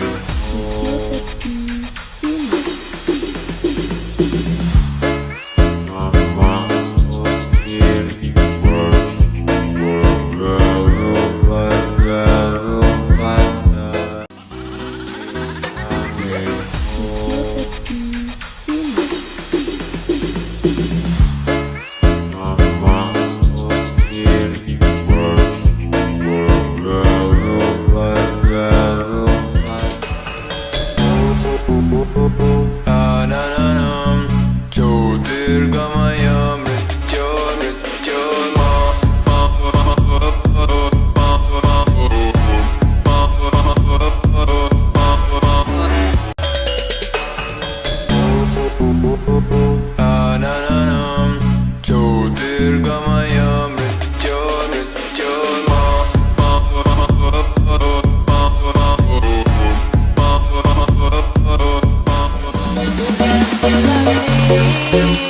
Tchau. Ananam Çoğu dirgamayam Ananam Çoğu dirgamayam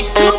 waste